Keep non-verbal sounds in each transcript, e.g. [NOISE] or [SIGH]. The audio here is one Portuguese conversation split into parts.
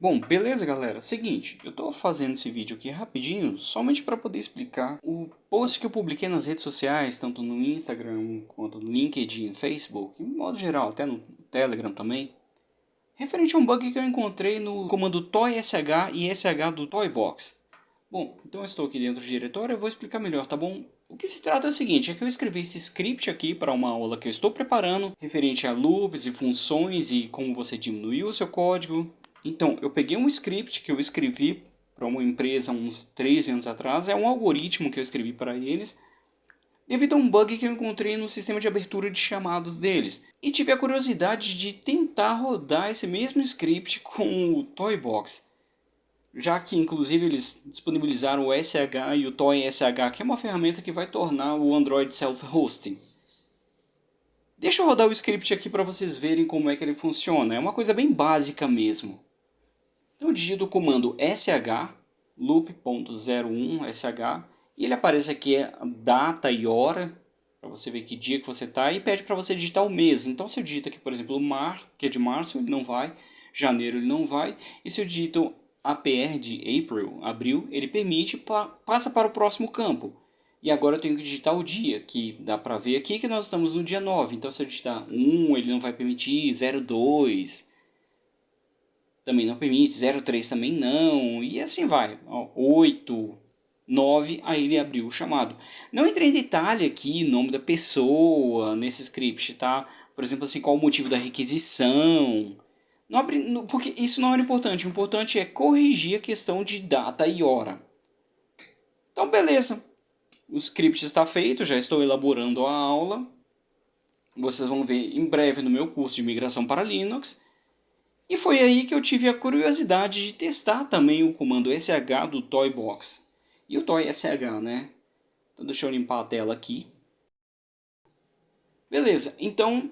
Bom, beleza galera, seguinte, eu tô fazendo esse vídeo aqui rapidinho, somente para poder explicar o post que eu publiquei nas redes sociais, tanto no Instagram, quanto no LinkedIn, Facebook, em modo geral, até no Telegram também, referente a um bug que eu encontrei no comando toysh e sh do toybox. Bom, então eu estou aqui dentro do diretório, eu vou explicar melhor, tá bom? O que se trata é o seguinte, é que eu escrevi esse script aqui para uma aula que eu estou preparando, referente a loops e funções e como você diminuiu o seu código, então, eu peguei um script que eu escrevi para uma empresa uns 3 anos atrás, é um algoritmo que eu escrevi para eles, devido a um bug que eu encontrei no sistema de abertura de chamados deles. E tive a curiosidade de tentar rodar esse mesmo script [LAUGHS] com o Toybox. Já que inclusive eles disponibilizaram o SH e o ToySH, que é uma ferramenta que vai tornar o Android self-hosting. Deixa eu rodar o script aqui para vocês verem como é que ele funciona. É uma coisa bem básica mesmo. Então eu digito o comando sh loop.01sh e ele aparece aqui a data e hora para você ver que dia que você está e pede para você digitar o mês. Então se eu digito aqui, por exemplo, mar, que é de março, ele não vai, janeiro ele não vai, e se eu digito APR de April, abril, ele permite, passa para o próximo campo. E agora eu tenho que digitar o dia, que dá para ver aqui que nós estamos no dia 9. Então se eu digitar 1, ele não vai permitir, 02, também não permite, 03 também não, e assim vai. 8, 9, aí ele abriu o chamado. Não entrei em detalhe aqui, nome da pessoa, nesse script, tá? Por exemplo, assim, qual o motivo da requisição. Não abri, porque isso não era importante, o importante é corrigir a questão de data e hora. Então, beleza. O script está feito, já estou elaborando a aula. Vocês vão ver em breve no meu curso de migração para Linux. E foi aí que eu tive a curiosidade de testar também o comando sh do Toybox. E o toysh, né? Então deixa eu limpar a tela aqui. Beleza, então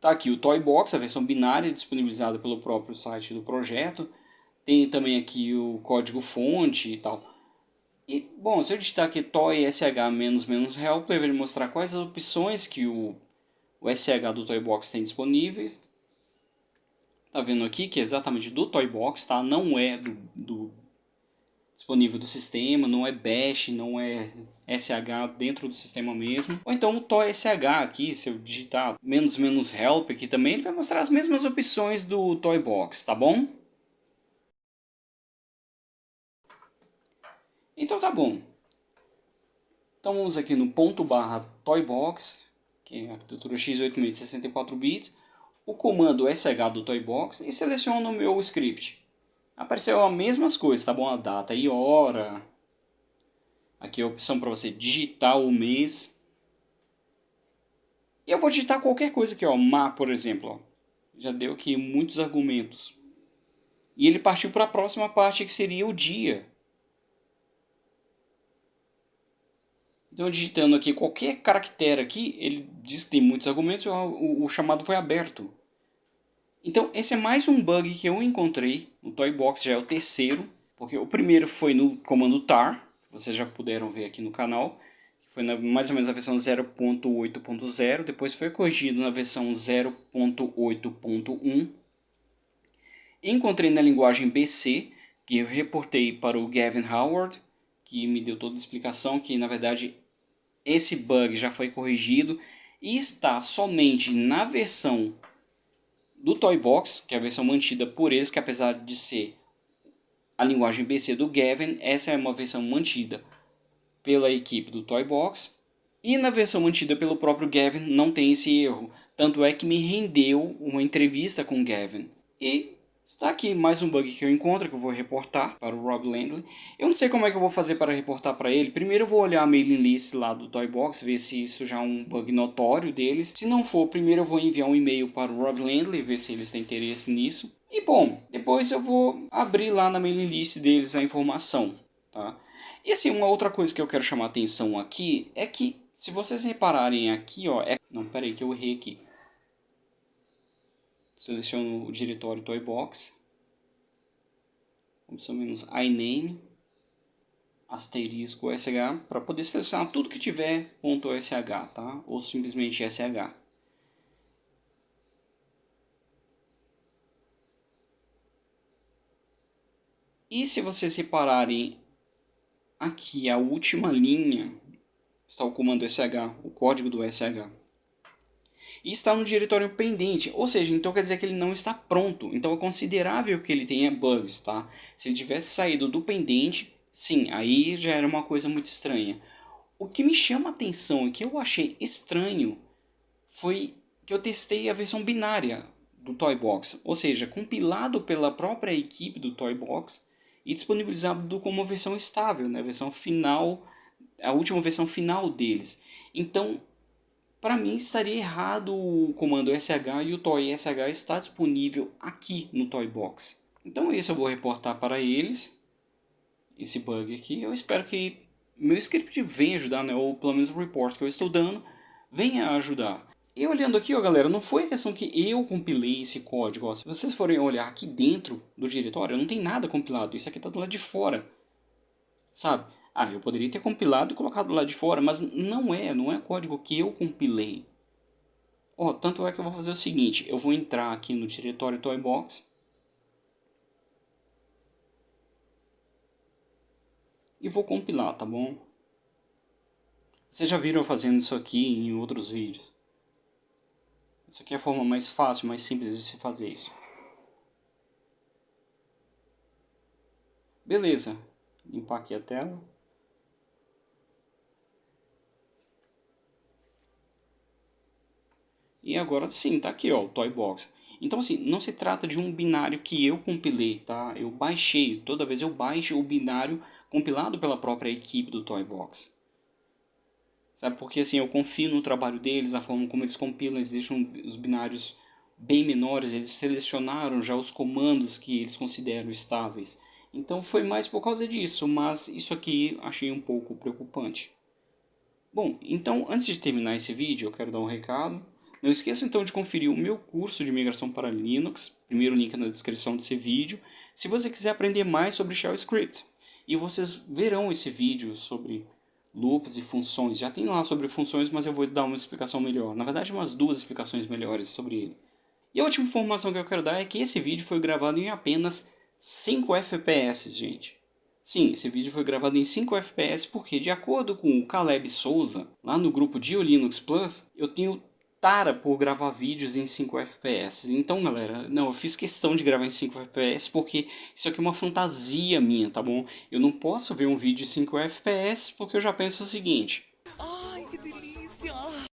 tá aqui o Toybox, a versão binária disponibilizada pelo próprio site do projeto. Tem também aqui o código fonte e tal. E, bom, se eu digitar aqui toysh-help, ele vai mostrar quais as opções que o, o SH do Toybox tem disponíveis. Tá vendo aqui que é exatamente do Toybox, tá? Não é do, do disponível do sistema, não é bash, não é SH dentro do sistema mesmo. Ou então o ToySH aqui, se eu digitar menos menos help aqui também, ele vai mostrar as mesmas opções do Toybox, tá bom? Então tá bom. Então vamos aqui no ponto barra Toybox, que é a arquitetura x86 de 64 bits o comando sh do Toybox e seleciono o meu script. Apareceu as mesmas coisas, tá bom? A data e hora. Aqui é a opção para você digitar o mês. E eu vou digitar qualquer coisa aqui, ó. Ma, por exemplo. Ó. Já deu aqui muitos argumentos. E ele partiu para a próxima parte que seria o dia. Então, digitando aqui qualquer caractere aqui, ele diz que tem muitos argumentos e o, o, chamado foi aberto. Então, esse é mais um bug que eu encontrei no Toybox, já é o terceiro, porque o primeiro foi no comando tar, vocês já puderam ver aqui no canal, foi na, mais ou menos na versão 0.8.0, depois foi corrigido na versão 0.8.1. Encontrei na linguagem BC, que eu reportei para o Gavin Howard, que me deu toda a explicação que na verdade esse bug já foi corrigido e está somente na versão do Toybox, que é a versão mantida por eles, que apesar de ser a linguagem BC do Gavin, essa é uma versão mantida pela equipe do Toybox. E na versão mantida pelo próprio Gavin não tem esse erro. Tanto é que me rendeu uma entrevista com o Gavin. E Está aqui mais um bug que eu encontro, que eu vou reportar para o Rob Landley. Eu não sei como é que eu vou fazer para reportar para ele. Primeiro eu vou olhar a mailing list lá do Toybox, ver se isso já é um bug notório deles. Se não for, primeiro eu vou enviar um e-mail para o Rob Landley, ver se eles têm interesse nisso. E bom, depois eu vou abrir lá na mailing list deles a informação, tá? E assim, uma outra coisa que eu quero chamar atenção aqui é que, se vocês repararem aqui, ó... É... Não, peraí que eu errei aqui seleciono o diretório Toybox, opção menos iname, asterisco sh, para poder selecionar tudo que tiver .sh, tá? ou simplesmente sh. E se vocês separarem aqui a última linha, está o comando SH, o código do SH. E está no diretório pendente, ou seja, então quer dizer que ele não está pronto. Então é considerável que ele tenha bugs, tá? Se ele tivesse saído do pendente, sim, aí já era uma coisa muito estranha. O que me chama a atenção e que eu achei estranho foi que eu testei a versão binária do Toybox, ou seja, compilado pela própria equipe do Toybox e disponibilizado como versão estável, né, versão final, a última versão final deles. Então, para mim estaria errado o comando SH e o Toy SH está disponível aqui no Toybox. Então esse eu vou reportar para eles, esse bug aqui. Eu espero que meu script venha ajudar, né, ou pelo menos o report que eu estou dando venha ajudar. E olhando aqui, ó, galera, não foi questão que eu compilei esse código. Ó. Se vocês forem olhar aqui dentro do diretório, não tem nada compilado. Isso aqui está do lado de fora. Sabe? Ah, eu poderia ter compilado e colocado do lado de fora, mas não é, não é código que eu compilei. Ó, tanto é que eu vou fazer o seguinte, eu vou entrar aqui no diretório Toybox. E vou compilar, tá bom? Vocês já viram eu fazendo isso aqui em outros vídeos. Essa aqui é a forma mais fácil, mais simples de se fazer isso. Beleza. Limpar aqui a tela. E agora sim, tá aqui ó, o Toy Box. Então assim, não se trata de um binário que eu compilei, tá? Eu baixei, toda vez eu baixo o binário compilado pela própria equipe do Toy Box. Sabe? Porque assim, eu confio no trabalho deles, na forma como eles compilam, eles deixam os binários bem menores, eles selecionaram já os comandos que eles consideram estáveis. Então foi mais por causa disso, mas isso aqui achei um pouco preocupante. Bom, então antes de terminar esse vídeo eu quero dar um recado. Não esqueça então de conferir o meu curso de migração para Linux, primeiro link na descrição desse vídeo, se você quiser aprender mais sobre Shell Script. E vocês verão esse vídeo sobre loops e funções. Já tem lá sobre funções, mas eu vou dar uma explicação melhor. Na verdade, umas duas explicações melhores sobre ele. E a última informação que eu quero dar é que esse vídeo foi gravado em apenas 5 FPS, gente. Sim, esse vídeo foi gravado em 5 FPS porque, de acordo com o Caleb Souza, lá no grupo de Linux Plus, eu tenho tara por gravar vídeos em 5 FPS. Então, galera, não, eu fiz questão de gravar em 5 FPS porque isso aqui é uma fantasia minha, tá bom? Eu não posso ver um vídeo em 5 FPS porque eu já penso o seguinte...